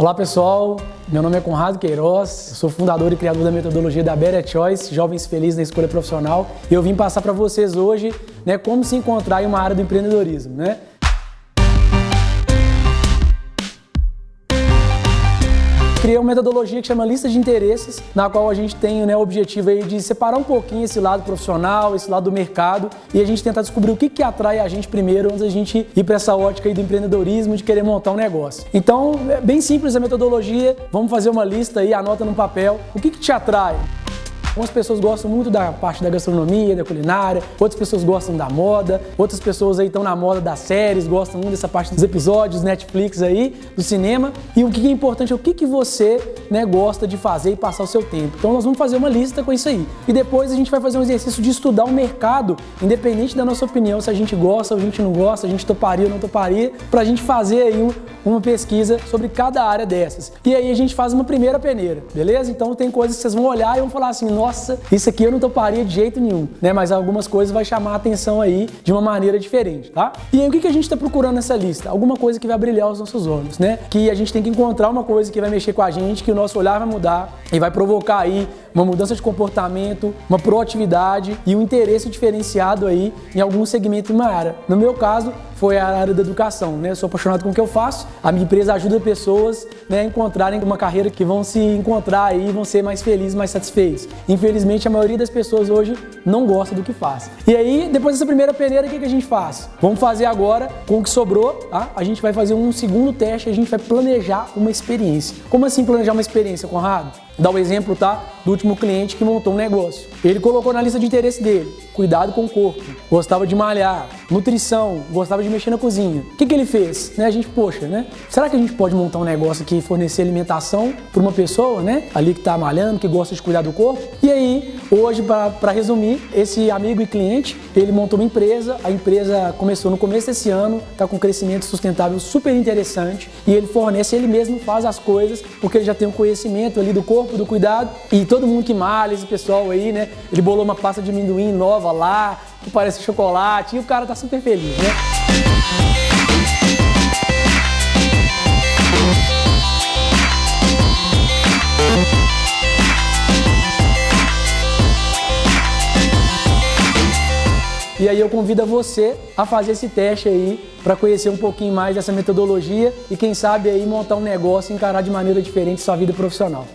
Olá pessoal, meu nome é Conrado Queiroz, sou fundador e criador da metodologia da Better Choice, Jovens Felizes na Escolha Profissional, e eu vim passar para vocês hoje né, como se encontrar em uma área do empreendedorismo. Né? Criei uma metodologia que chama lista de interesses, na qual a gente tem né, o objetivo aí de separar um pouquinho esse lado profissional, esse lado do mercado e a gente tentar descobrir o que, que atrai a gente primeiro antes da gente ir para essa ótica aí do empreendedorismo, de querer montar um negócio. Então, é bem simples a metodologia, vamos fazer uma lista aí, anota no papel, o que, que te atrai? Algumas pessoas gostam muito da parte da gastronomia, da culinária, outras pessoas gostam da moda, outras pessoas aí estão na moda das séries, gostam muito dessa parte dos episódios, Netflix aí, do cinema. E o que é importante é o que, que você né, gosta de fazer e passar o seu tempo. Então nós vamos fazer uma lista com isso aí. E depois a gente vai fazer um exercício de estudar o mercado, independente da nossa opinião, se a gente gosta ou a gente não gosta, a gente toparia ou não toparia, para a gente fazer aí um, uma pesquisa sobre cada área dessas. E aí a gente faz uma primeira peneira, beleza? Então tem coisas que vocês vão olhar e vão falar assim, nossa, isso aqui eu não toparia de jeito nenhum, né? Mas algumas coisas vai chamar a atenção aí de uma maneira diferente, tá? E aí o que, a gente está procurando nessa lista? Alguma coisa que vai brilhar os nossos olhos, né? Que a gente tem que encontrar uma coisa que vai mexer com a gente, que o nosso olhar vai mudar e vai provocar aí uma mudança de comportamento, uma proatividade e um interesse diferenciado aí em algum segmento de uma área. No meu caso, foi a área da educação, né? Eu sou apaixonado com o que eu faço. A minha empresa ajuda pessoas né, a encontrarem uma carreira que vão se encontrar e vão ser mais felizes, mais satisfeitos. Infelizmente, a maioria das pessoas hoje não gosta do que faz. E aí, depois dessa primeira peneira, o que, que a gente faz? Vamos fazer agora, com o que sobrou, tá? A gente vai fazer um segundo teste, a gente vai planejar uma experiência. Como assim planejar uma experiência, Conrado? Dá o um exemplo, tá? Do último cliente que montou um negócio. Ele colocou na lista de interesse dele, cuidado com o corpo, gostava de malhar, nutrição, gostava de mexer na cozinha. O que, que ele fez? Né? A gente, poxa, né? Será que a gente pode montar um negócio que fornecer alimentação para uma pessoa, né? Ali que está malhando, que gosta de cuidar do corpo. E aí, hoje, para resumir, esse amigo e cliente, ele montou uma empresa, a empresa começou no começo desse ano, está com um crescimento sustentável super interessante e ele fornece, ele mesmo faz as coisas, porque ele já tem um conhecimento ali do corpo, do cuidado e todo mundo que malha, esse pessoal aí, né? Ele bolou uma pasta de amendoim nova lá, que parece chocolate, e o cara tá super feliz, né? E aí eu convido você a fazer esse teste aí para conhecer um pouquinho mais dessa metodologia e quem sabe aí montar um negócio e encarar de maneira diferente sua vida profissional.